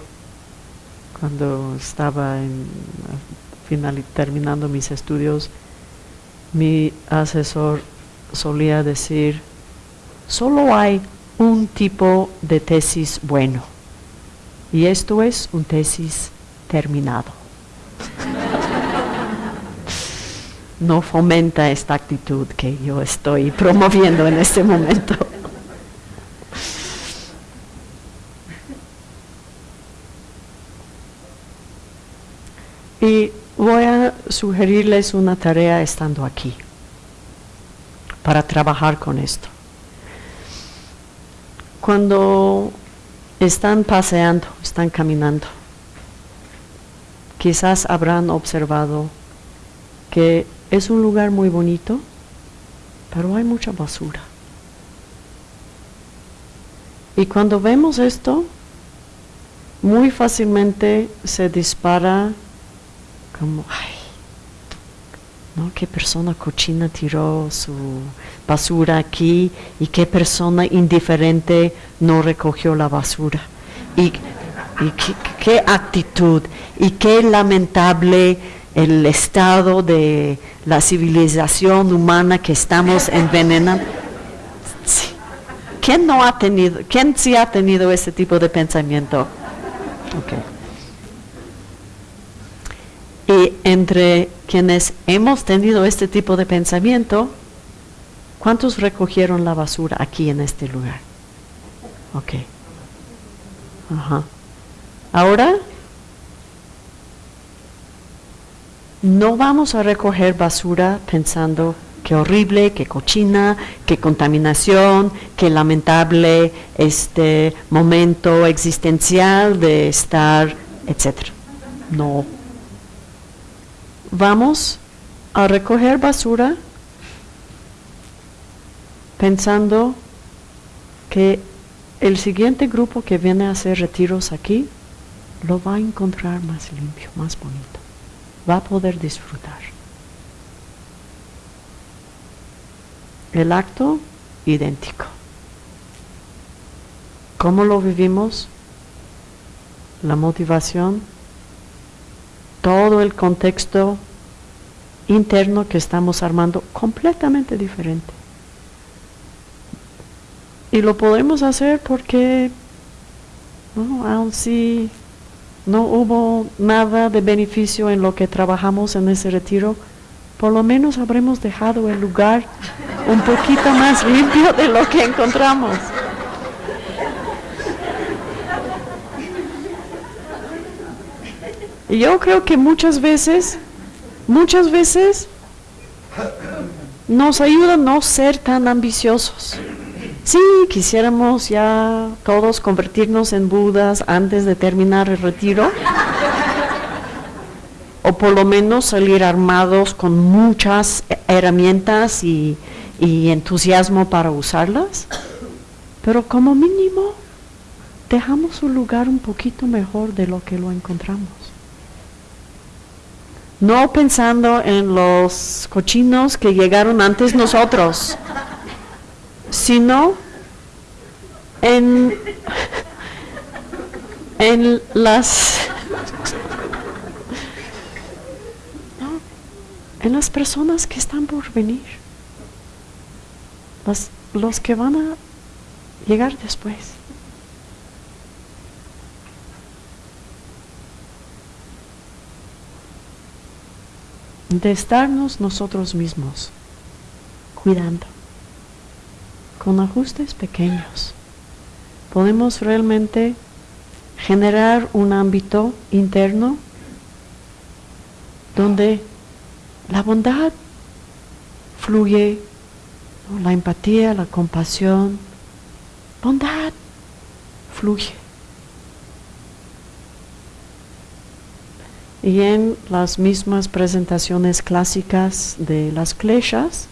cuando estaba en, final, terminando mis estudios, mi asesor solía decir, solo hay un tipo de tesis bueno, y esto es un tesis terminado. no fomenta esta actitud que yo estoy promoviendo en este momento. y voy a sugerirles una tarea estando aquí para trabajar con esto. Cuando están paseando, están caminando, quizás habrán observado que es un lugar muy bonito, pero hay mucha basura. Y cuando vemos esto, muy fácilmente se dispara como, ay, ¿no? ¿Qué persona cochina tiró su basura aquí y qué persona indiferente no recogió la basura? Y, qué, actitud y qué lamentable el estado de la civilización humana que estamos envenenando. ¿Quién no ha tenido, quién sí ha tenido ese tipo de pensamiento? Okay. Y entre quienes hemos tenido este tipo de pensamiento, ¿cuántos recogieron la basura aquí en este lugar? Ok. Ajá. Ahora, no vamos a recoger basura pensando qué horrible, qué cochina, qué contaminación, qué lamentable este momento existencial de estar, etcétera. No vamos a recoger basura pensando que el siguiente grupo que viene a hacer retiros aquí lo va a encontrar más limpio, más bonito. Va a poder disfrutar. El acto idéntico. ¿Cómo lo vivimos? La motivación, todo el contexto interno que estamos armando completamente diferente. Y lo podemos hacer porque, aun si no hubo nada de beneficio en lo que trabajamos en ese retiro, por lo menos habremos dejado el lugar un poquito más limpio de lo que encontramos. Y yo creo que muchas veces, muchas veces nos ayuda no ser tan ambiciosos. Sí, quisiéramos ya todos convertirnos en Budas antes de terminar el retiro. o por lo menos salir armados con muchas herramientas y, y entusiasmo para usarlas. Pero como mínimo, dejamos un lugar un poquito mejor de lo que lo encontramos. No pensando en los cochinos que llegaron antes nosotros sino en, en las en las personas que están por venir, los, los que van a llegar después. De estarnos nosotros mismos cuidando con ajustes pequeños, podemos realmente generar un ámbito interno donde la bondad fluye, la empatía, la compasión, bondad fluye. Y en las mismas presentaciones clásicas de las kleshas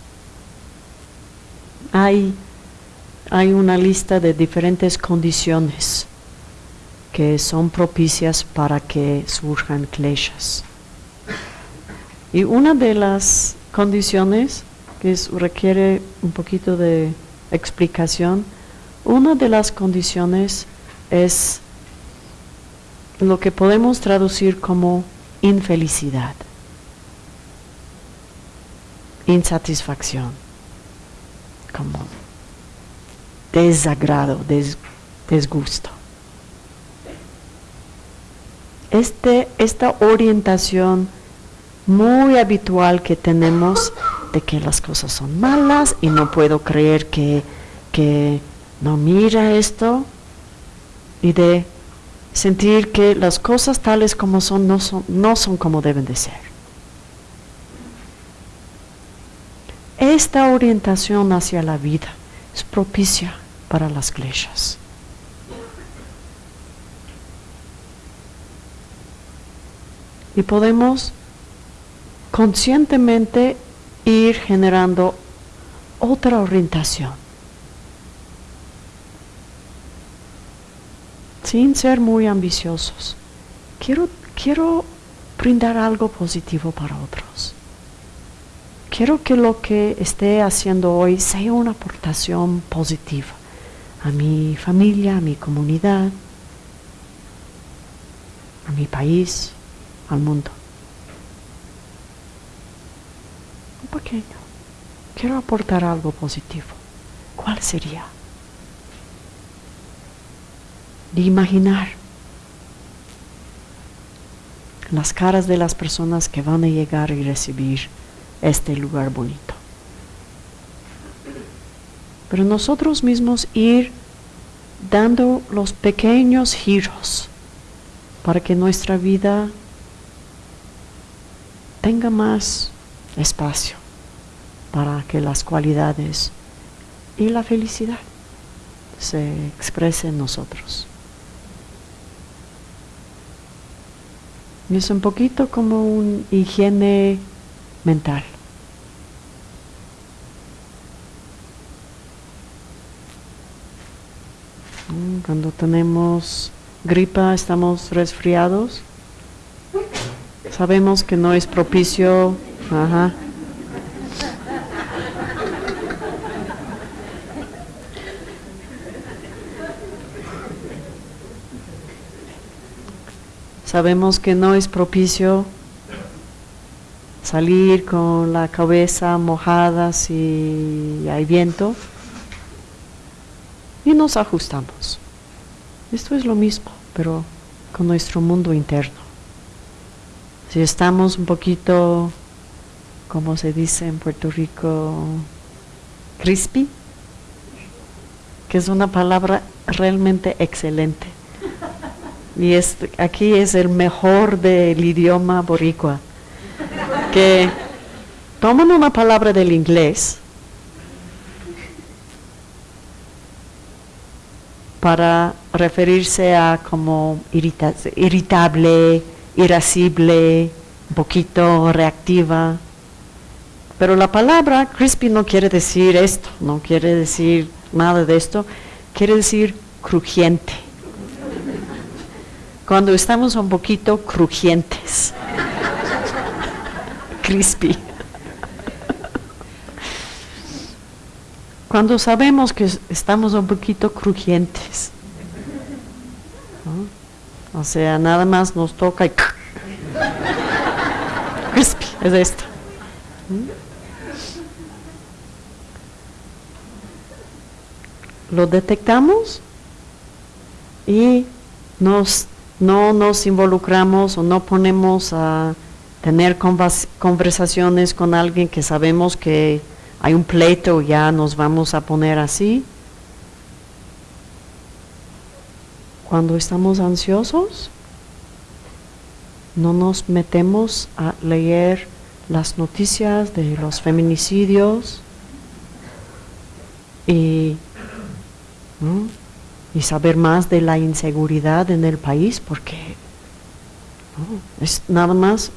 hay hay una lista de diferentes condiciones que son propicias para que surjan kleshas. Y una de las condiciones que requiere un poquito de explicación, una de las condiciones es lo que podemos traducir como infelicidad, insatisfacción, como desagrado, desgusto. Este, esta orientación muy habitual que tenemos de que las cosas son malas y no puedo creer que, que no mira esto y de sentir que las cosas tales como son no son, no son como deben de ser. Esta orientación hacia la vida es propicia para las kleshas. Y podemos conscientemente ir generando otra orientación. Sin ser muy ambiciosos. Quiero, quiero brindar algo positivo para otros. Quiero que lo que esté haciendo hoy sea una aportación positiva a mi familia, a mi comunidad, a mi país, al mundo. Un pequeño. Quiero aportar algo positivo. ¿Cuál sería? De imaginar las caras de las personas que van a llegar y recibir este lugar bonito. Pero nosotros mismos ir dando los pequeños giros para que nuestra vida tenga más espacio para que las cualidades y la felicidad se expresen en nosotros. Es un poquito como un higiene mental. Mm, cuando tenemos gripa, estamos resfriados. Sabemos que no es propicio. Ajá. Sabemos que no es propicio salir con la cabeza mojada si hay viento y nos ajustamos. Esto es lo mismo, pero con nuestro mundo interno. Si estamos un poquito, como se dice en Puerto Rico, crispy, que es una palabra realmente excelente. Y es, aquí es el mejor del idioma boricua que toman una palabra del inglés para referirse a como irritable, irascible, poquito reactiva. Pero la palabra crispy no quiere decir esto, no quiere decir nada de esto, quiere decir crujiente. Cuando estamos un poquito crujientes crispy. Cuando sabemos que estamos un poquito crujientes, o sea, nada más nos toca y crispy, es esto. Lo detectamos y nos, no nos involucramos o no ponemos a tener conversaciones con alguien que sabemos que hay un pleito, ya nos vamos a poner así. Cuando estamos ansiosos, no nos metemos a leer las noticias de los feminicidios y, y saber más de la inseguridad en el país, porque es nada más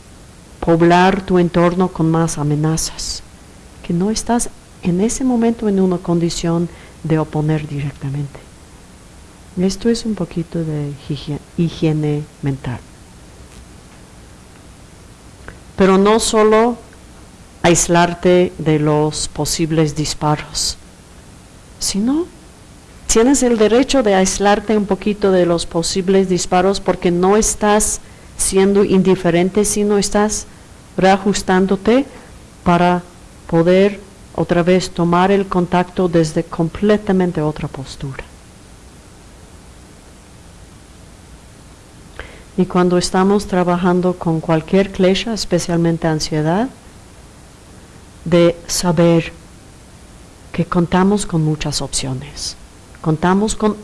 poblar tu entorno con más amenazas, que no estás en ese momento en una condición de oponer directamente. Esto es un poquito de higiene, mental. Pero no solo aislarte de los posibles disparos, sino tienes el derecho de aislarte un poquito de los posibles disparos porque no estás siendo indiferente, sino estás reajustándote para poder otra vez tomar el contacto desde completamente otra postura. Y cuando estamos trabajando con cualquier klesha, especialmente ansiedad, de saber que contamos con muchas opciones, contamos con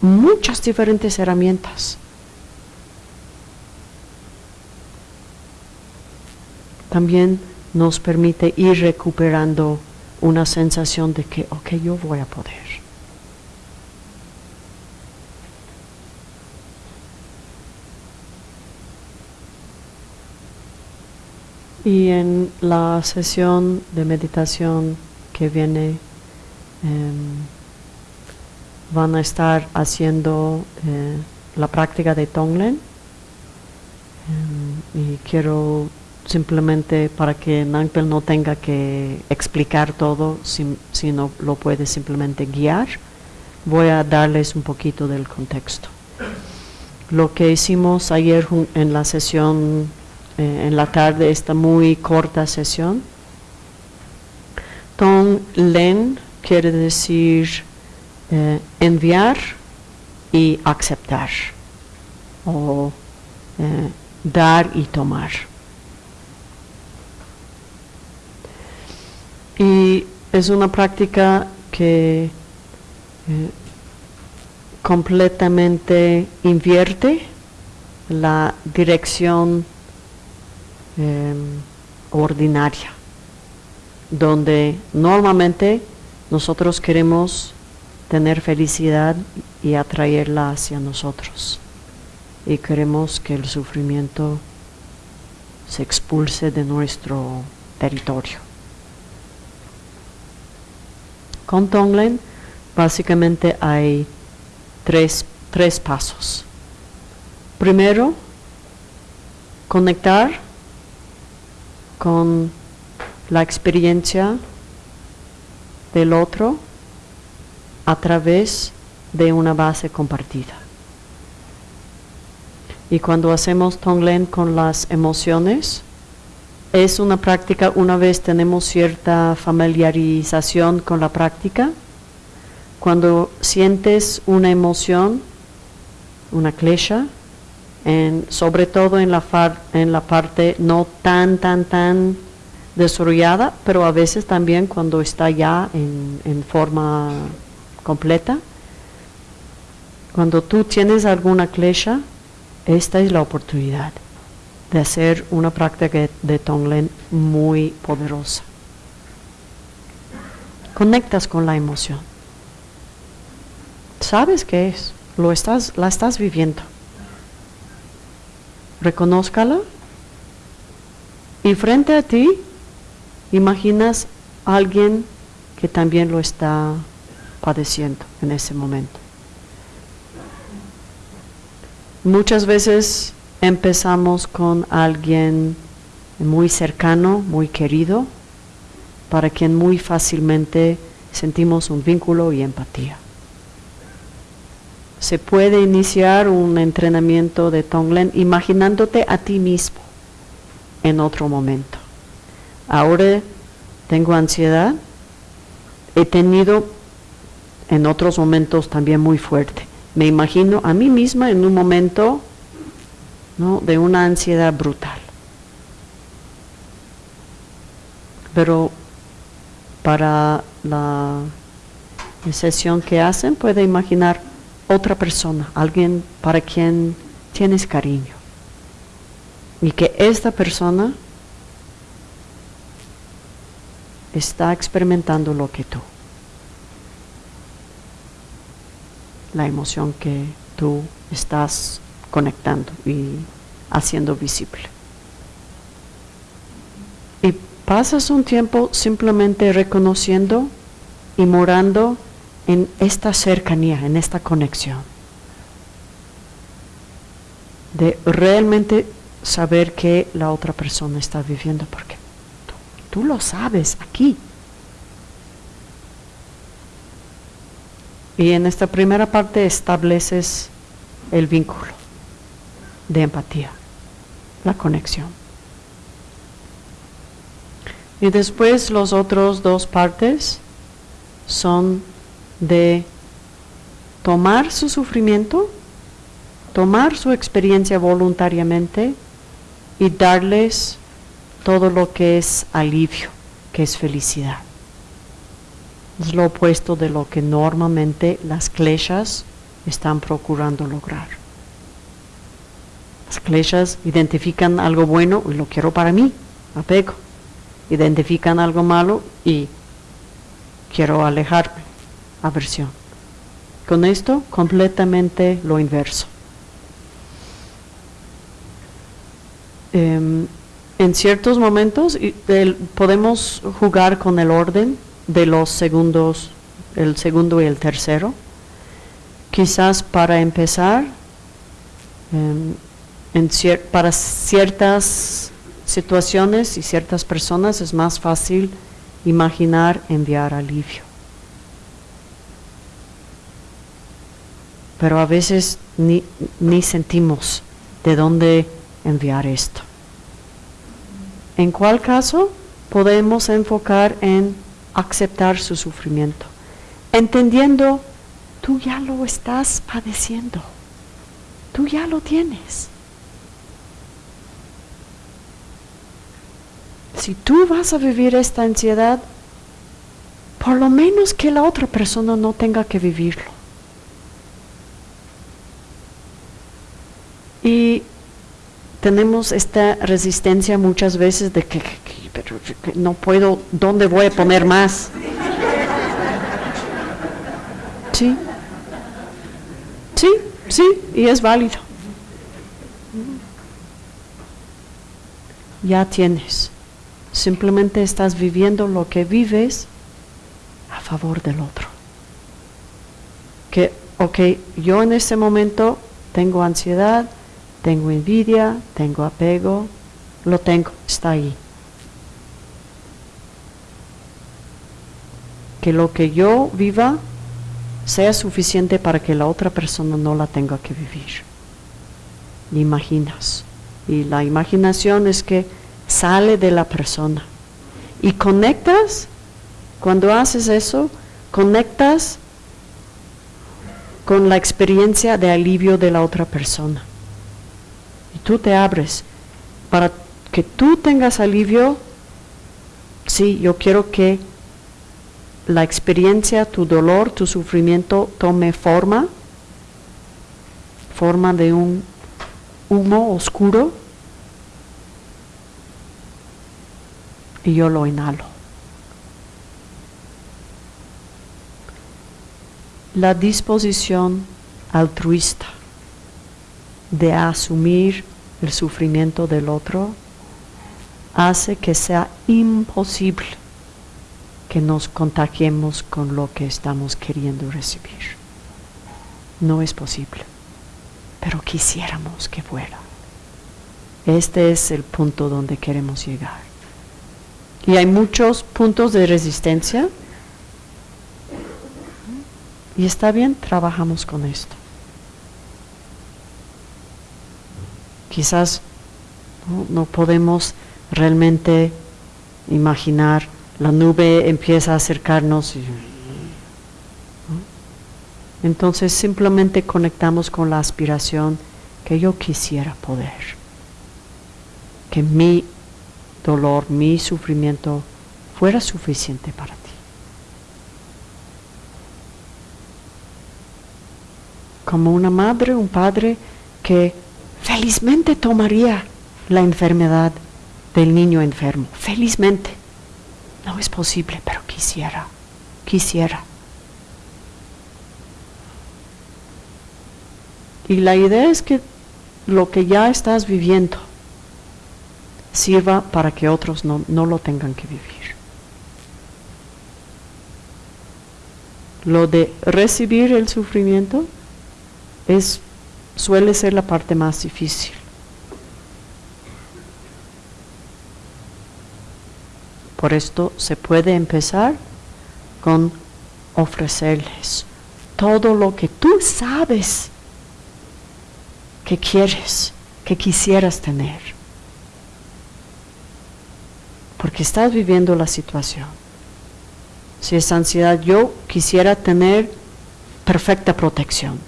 muchas diferentes herramientas también nos permite ir recuperando una sensación de que, ok, yo voy a poder. Y en la sesión de meditación que viene, em, van a estar haciendo eh, la práctica de Tonglen. Em, y quiero simplemente para que Nangpel no tenga que explicar todo, sino lo puede simplemente guiar, voy a darles un poquito del contexto. Lo que hicimos ayer en la sesión, eh, en la tarde, esta muy corta sesión, Tong Len quiere decir eh, enviar y aceptar, o eh, dar y tomar. Y es una práctica que eh, completamente invierte la dirección em, ordinaria, donde normalmente nosotros queremos tener felicidad y atraerla hacia nosotros. Y queremos que el sufrimiento se expulse de nuestro territorio. Con Tonglen básicamente hay tres, tres pasos. Primero, conectar con la experiencia del otro a través de una base compartida. Y cuando hacemos Tonglen con las emociones, es una práctica, una vez tenemos cierta familiarización con la práctica, cuando sientes una emoción, una klesha, en, sobre todo en la, en la parte no tan, tan, tan desarrollada, pero a veces también cuando está ya en, en forma completa. Cuando tú tienes alguna klesha, esta es la oportunidad de hacer una práctica de Tonglen muy poderosa. Conectas con la emoción. Sabes qué es, lo estás, la estás viviendo. Reconózcala y frente a ti imaginas a alguien que también lo está padeciendo en ese momento. Muchas veces empezamos con alguien muy cercano, muy querido, para quien muy fácilmente sentimos un vínculo y empatía. Se puede iniciar un entrenamiento de Tonglen imaginándote a ti mismo en otro momento. Ahora tengo ansiedad, he tenido en otros momentos también muy fuerte. Me imagino a mí misma en un momento de una ansiedad brutal. Pero para la sesión que hacen puede imaginar otra persona, alguien para quien tienes cariño. Y que esta persona está experimentando lo que tú. La emoción que tú estás conectando y haciendo visible. Y pasas un tiempo simplemente reconociendo y morando en esta cercanía, en esta conexión. De realmente saber que la otra persona está viviendo, porque tú, tú lo sabes aquí. Y en esta primera parte estableces el vínculo de empatía, la conexión. Y después los otros dos partes son de tomar su sufrimiento, tomar su experiencia voluntariamente y darles todo lo que es alivio, que es felicidad. Es lo opuesto de lo que normalmente las kleshas están procurando lograr. Las kleshas identifican algo bueno y lo quiero para mí, apego. Identifican algo malo y quiero alejarme, aversión. Con esto completamente lo inverso. Em, en ciertos momentos podemos jugar con el orden de los segundos, el segundo y el tercero. Quizás para empezar, em, para ciertas situaciones y ciertas personas es más fácil imaginar enviar alivio. Pero a veces ni, ni sentimos de dónde enviar esto. En cuál caso podemos enfocar en aceptar su sufrimiento, entendiendo, tú ya lo estás padeciendo, tú ya lo tienes. si tú vas a vivir esta ansiedad, por lo menos que la otra persona no tenga que vivirlo. Y tenemos esta resistencia muchas veces de que, no puedo, ¿dónde voy a poner más? Sí, sí, sí, y es válido. Ya tienes. Simplemente estás viviendo lo que vives a favor del otro. Que, ok, yo en este momento tengo ansiedad, tengo envidia, tengo apego, lo tengo, está ahí. Que lo que yo viva sea suficiente para que la otra persona no la tenga que vivir. Imaginas. Y la imaginación es que sale de la persona. Y conectas, cuando haces eso, conectas con la experiencia de alivio de la otra persona. Y tú te abres. Para que tú tengas alivio, sí, yo quiero que la experiencia, tu dolor, tu sufrimiento tome forma, forma de un humo oscuro, y yo lo inhalo. La disposición altruista de asumir el sufrimiento del otro hace que sea imposible que nos contagiemos con lo que estamos queriendo recibir. No es posible, pero quisiéramos que fuera. Este es el punto donde queremos llegar. Y hay muchos puntos de resistencia. Y está bien, trabajamos con esto. Quizás no, podemos realmente imaginar la nube empieza a acercarnos. Entonces simplemente conectamos con la aspiración que yo quisiera poder. Que mi dolor, mi sufrimiento fuera suficiente para ti. Como una madre, un padre que felizmente tomaría la enfermedad del niño enfermo, felizmente no es posible, pero quisiera, quisiera. Y la idea es que lo que ya estás viviendo sirva para que otros no, no lo tengan que vivir. Lo de recibir el sufrimiento es, suele ser la parte más difícil. Por esto se puede empezar con ofrecerles todo lo que tú sabes que quieres, que quisieras tener. Porque estás viviendo la situación. Si es ansiedad, yo quisiera tener perfecta protección.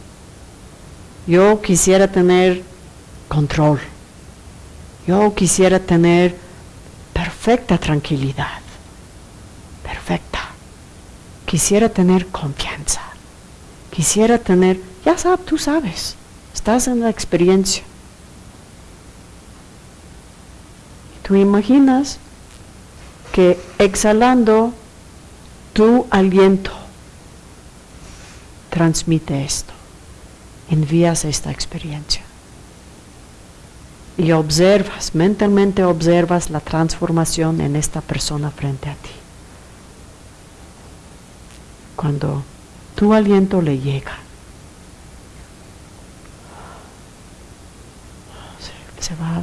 Yo quisiera tener control. Yo quisiera tener perfecta tranquilidad, perfecta. Quisiera tener confianza, quisiera tener, ya sabes, tú sabes, estás en la experiencia. Tú imaginas que exhalando tu aliento transmite esto, envías esta experiencia y observas, mentalmente observas la transformación en esta persona frente a ti. Cuando tu aliento le llega, se, va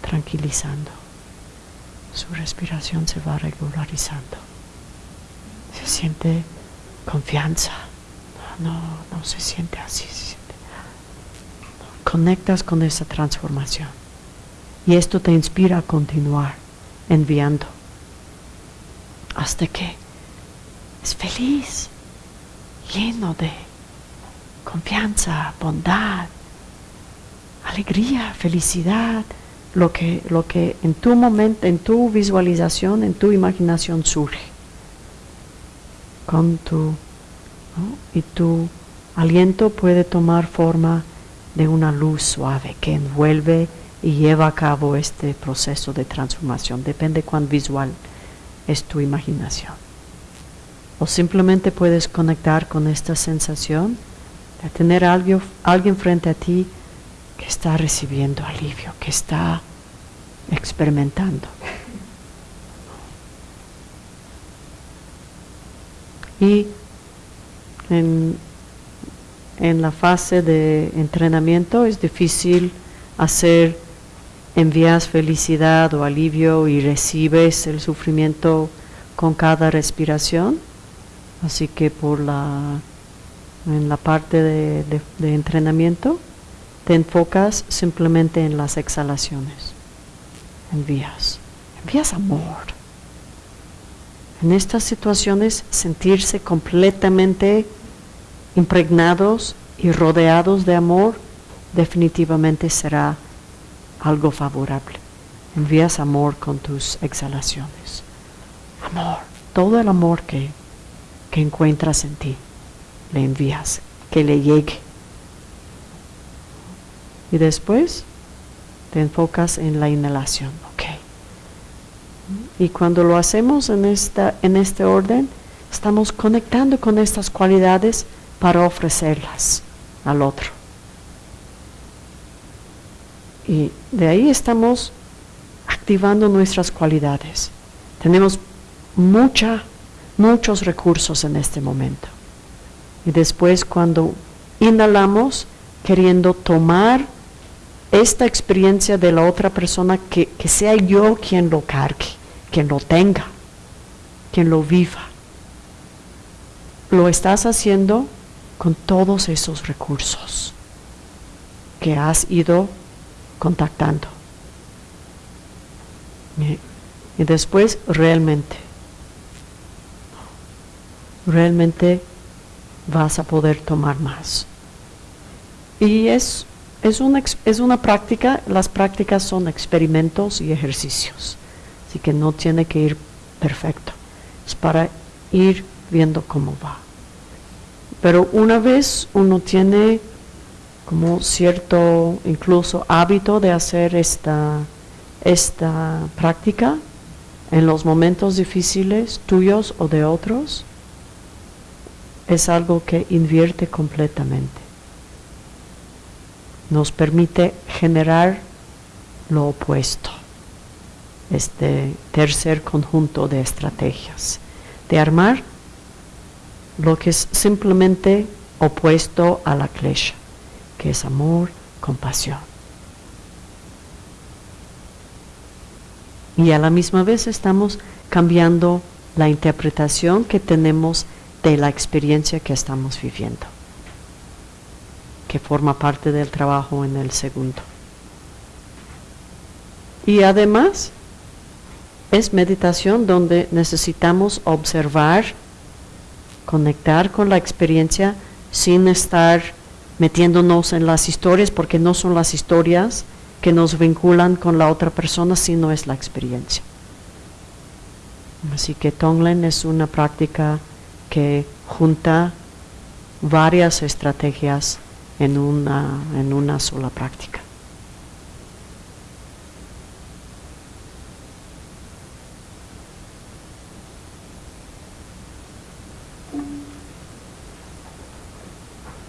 tranquilizando, su respiración se va regularizando, se siente confianza, no, no se siente así conectas con esa transformación. Y esto te inspira a continuar enviando hasta que es feliz, lleno de confianza, bondad, alegría, felicidad, lo que, lo que en tu momento, en tu visualización, en tu imaginación surge. Con tu, y tu aliento puede tomar forma de una luz suave que envuelve y lleva a cabo este proceso de transformación. Depende cuán visual es tu imaginación. O simplemente puedes conectar con esta sensación de tener a alguien, alguien frente a ti que está recibiendo alivio, que está experimentando. Y en en la fase de entrenamiento es difícil hacer, envías felicidad o alivio y recibes el sufrimiento con cada respiración. Así que por la, en la parte de, de- de entrenamiento, te enfocas simplemente en las exhalaciones. Envías, envías amor. En estas situaciones, sentirse completamente impregnados y rodeados de amor definitivamente será algo favorable. Envías amor con tus exhalaciones. Amor, todo el amor que, que encuentras en ti, le envías, que le llegue. Y después te enfocas en la inhalación, ¿ok? Y cuando lo hacemos en, esta, en este orden, estamos conectando con estas cualidades para ofrecerlas al otro. Y de ahí estamos activando nuestras cualidades. Tenemos mucha, muchos recursos en este momento. Y después cuando inhalamos, queriendo tomar esta experiencia de la otra persona, que, que sea yo quien lo cargue, quien lo tenga, quien lo viva. Lo estás haciendo con todos esos recursos que has ido contactando. Y, después realmente, realmente vas a poder tomar más. Y es, es, una, es una práctica, las prácticas son experimentos y ejercicios, así que no tiene que ir perfecto, es para ir viendo cómo va. Pero una vez uno tiene como cierto incluso hábito de hacer esta, esta práctica en los momentos difíciles tuyos o de otros, es algo que invierte completamente. Nos permite generar lo opuesto, este tercer conjunto de estrategias, de armar lo que es simplemente opuesto a la klesha, que es amor, compasión. Y a la misma vez estamos cambiando la interpretación que tenemos de la experiencia que estamos viviendo, que forma parte del trabajo en el segundo. Y además es meditación donde necesitamos observar, conectar con la experiencia sin estar metiéndonos en las historias, porque no son las historias que nos vinculan con la otra persona, sino es la experiencia. Así que Tonglen es una práctica que junta varias estrategias en una, en una sola práctica.